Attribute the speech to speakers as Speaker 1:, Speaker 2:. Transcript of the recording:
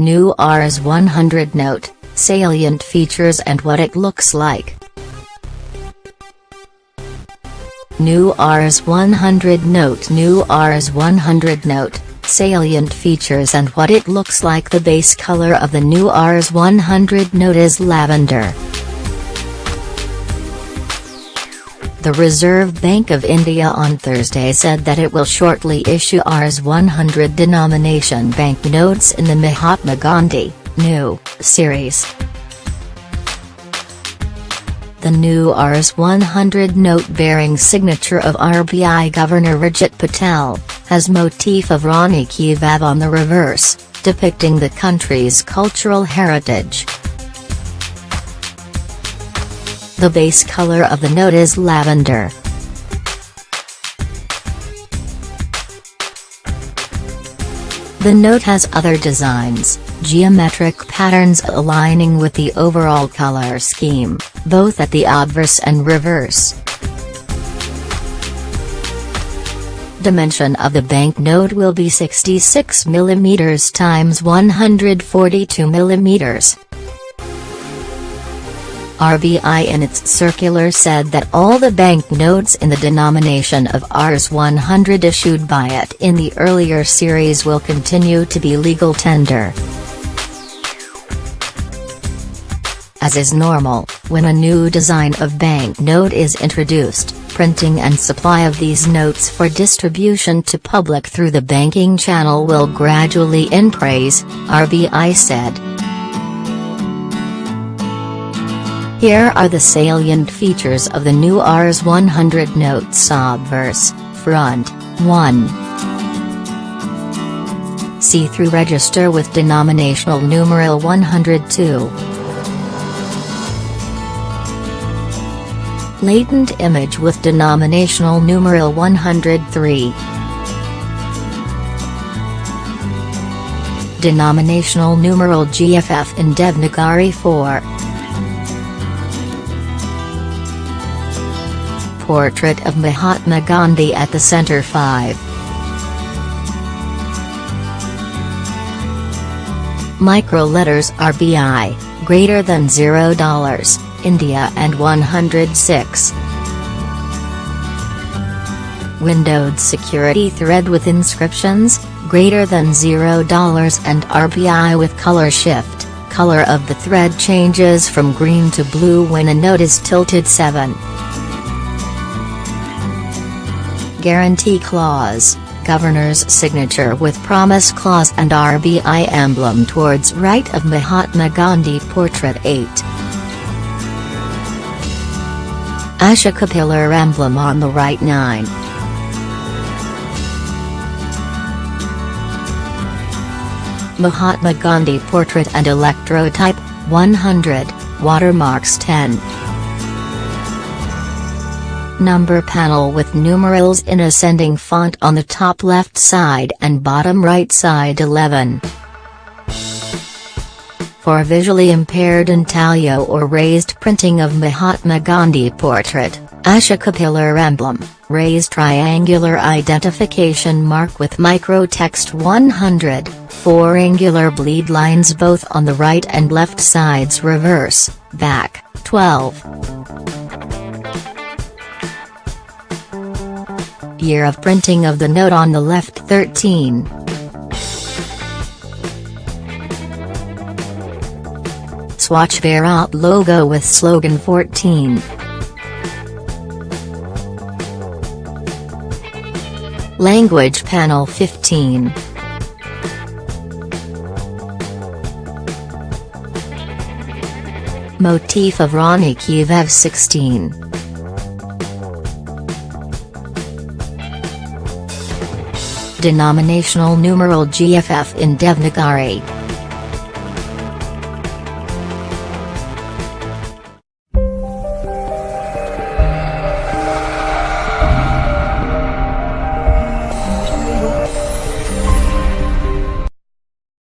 Speaker 1: New Rs 100 note, salient features and what it looks like. New Rs 100 note New Rs 100 note, salient features and what it looks like The base color of the new Rs 100 note is lavender. The Reserve Bank of India on Thursday said that it will shortly issue Rs 100 denomination banknotes in the Mahatma Gandhi, new, series. The new Rs 100 note bearing signature of RBI Governor Urjit Patel, has motif of Rani Ki on the reverse, depicting the country's cultural heritage. The base color of the note is lavender. The note has other designs, geometric patterns aligning with the overall color scheme, both at the obverse and reverse. Dimension of the banknote will be 66 mm x 142 mm. RBI in its circular said that all the banknotes in the denomination of Rs 100 issued by it in the earlier series will continue to be legal tender. As is normal, when a new design of banknote is introduced, printing and supply of these notes for distribution to public through the banking channel will gradually increase, RBI said. Here are the salient features of the new Rs 100 notes obverse, front, 1. See-through register with denominational numeral 102. Latent image with denominational numeral 103. Denominational numeral GFF in Devanagari 4. Portrait of Mahatma Gandhi at the center 5. Micro letters RBI, greater than $0, India and 106. Windowed security thread with inscriptions, greater than $0 and RBI with color shift, color of the thread changes from green to blue when a note is tilted 7. Guarantee Clause, Governor's signature with Promise Clause and RBI emblem towards right of Mahatma Gandhi Portrait 8. Ashoka Pillar emblem on the right 9. Mahatma Gandhi Portrait and Electrotype, 100, Watermarks 10 number panel with numerals in ascending font on the top left side and bottom right side 11. For visually impaired intaglio or raised printing of Mahatma Gandhi portrait, Ashoka pillar emblem, raised triangular identification mark with microtext 100, four angular bleed lines both on the right and left sides reverse, back, 12. Year of printing of the note on the left 13. Swachh Bharat logo with slogan 14. Language panel 15. Motif of Ki 16. Denominational numeral GFF in Devanagari.